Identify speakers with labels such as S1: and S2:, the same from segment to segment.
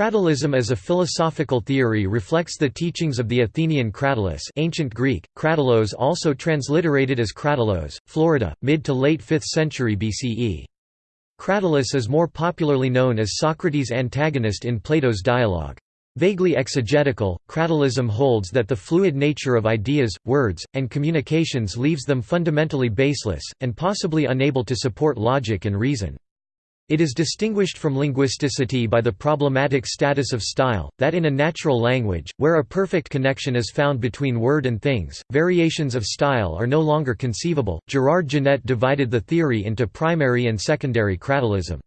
S1: Cratylism as a philosophical theory reflects the teachings of the Athenian Cratylus ancient Greek, Kratylos also transliterated as Kratylos, Florida, mid to late 5th century BCE. Cratylus is more popularly known as Socrates' antagonist in Plato's dialogue. Vaguely exegetical, Cratylism holds that the fluid nature of ideas, words, and communications leaves them fundamentally baseless, and possibly unable to support logic and reason. It is distinguished from linguisticity by the problematic status of style, that in a natural language, where a perfect connection is found between word and things, variations of style are no longer conceivable. Gerard Genette divided the theory into primary and secondary cratylism.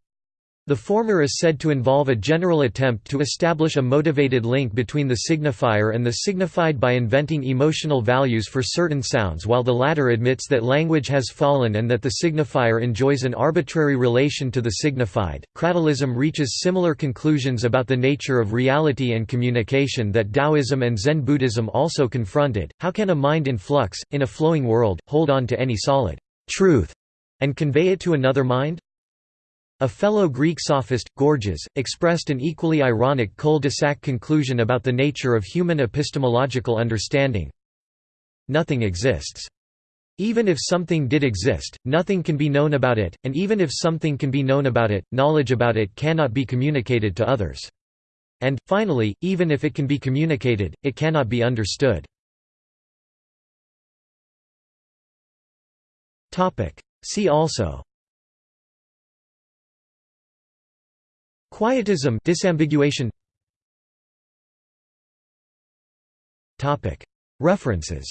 S1: The former is said to involve a general attempt to establish a motivated link between the signifier and the signified by inventing emotional values for certain sounds while the latter admits that language has fallen and that the signifier enjoys an arbitrary relation to the signified. Cratylism reaches similar conclusions about the nature of reality and communication that Taoism and Zen Buddhism also confronted. How can a mind in flux, in a flowing world, hold on to any solid truth and convey it to another mind? A fellow Greek sophist, Gorgias, expressed an equally ironic cul-de-sac conclusion about the nature of human epistemological understanding. Nothing exists. Even if something did exist, nothing can be known about it, and even if something can be known about it, knowledge about it cannot be communicated to others. And, finally, even if it can be communicated, it cannot be understood. See also Quietism disambiguation. Topic. References